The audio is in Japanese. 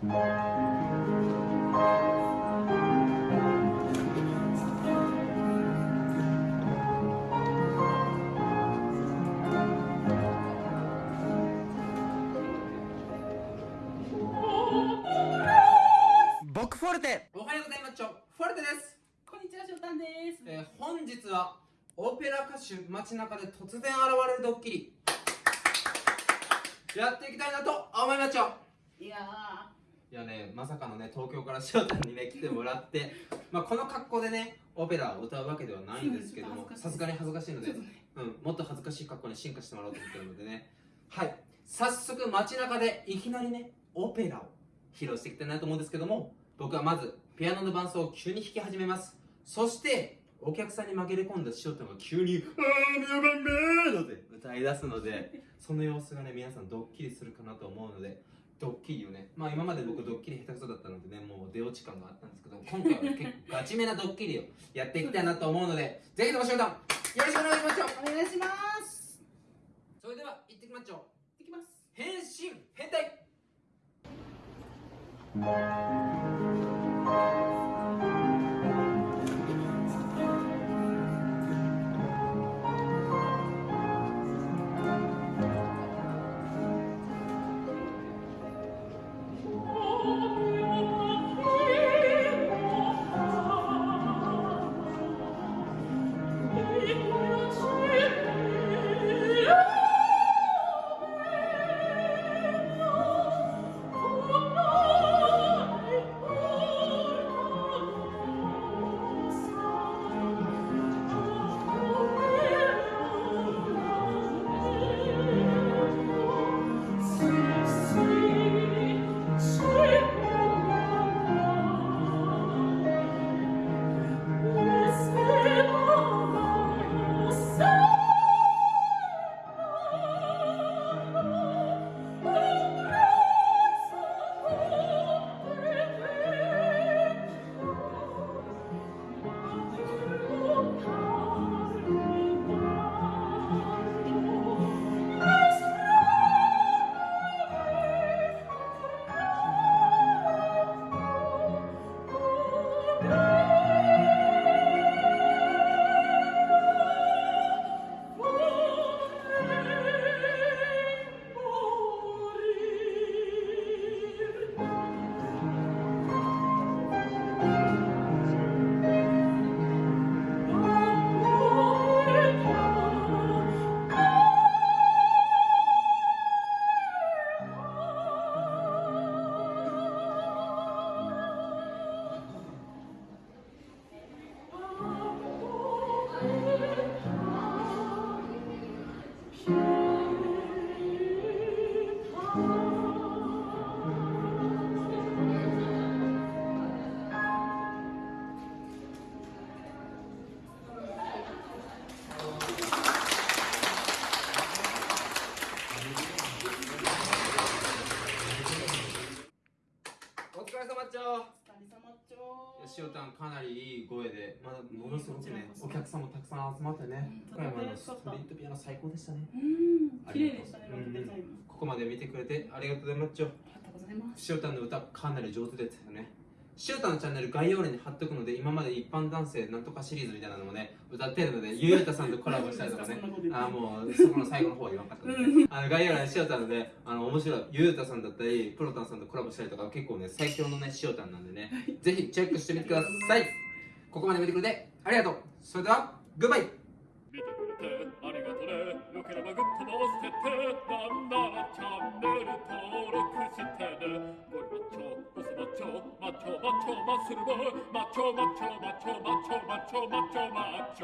僕フォルテ。おはようございます。ちょフォルテです、こんにちは、しょたんです。えー本日はオペラ歌手街中で突然現れるドッキリ。やっていきたいなと思いますちょいやいやねまさかのね東京から翔太にね来てもらって まあこの格好でねオペラを歌うわけではないんですけどもさすがに恥ずかしいのでね、うん、もっと恥ずかしい格好に進化してもらおうと思ってるのでね。はい。早速街中でいきなりねオペラを披露していきたいなと思うんですけども僕はまずピアノの伴奏を急に弾き始めます。そしてお客さんに紛れ込んだ塩太が急に「あー皆番目!」って歌い出すのでその様子がね皆さんドッキリするかなと思うのでドッキリをねまあ今まで僕ドッキリ下手くそだったのでねもう出落ち感があったんですけど今回は結構ガチめなドッキリをやっていきたいなと思うのでぜひとも塩太よろしくお願いしますよお願いします。それでは行ってきましょういきます。変身変態塩タンかなりいい声で、まあ、ものすごくね、お客さんもたくさん集まってね、うん福山のストリートピアノ最高でしたね。うん、綺麗でしたね。ここまで見てくれてありがとうございます。ありがとうございます。塩タンの歌かなり上手ですよね。塩タンのチャンネル概要欄に貼っとくので、今まで一般男性なんとかシリーズみたいなのもね、歌ってるので、ゆうたさんとコラボしたりとかね。あーもうそこの最後の方は言わなかったので、あの概要欄に塩タンであの面白いゆうたさんだったりプロタンさんとコラボしたりとか結構ね最強のね塩タンなんでね。ぜひチェックしてみてください。ここまで見てくれてありがとう。それではグッバイ。見てくれてありがとね。よければグッドも押してってなんならチャンネル登録してマッチョマッチョマッスルボーイマ